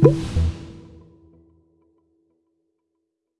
Boop.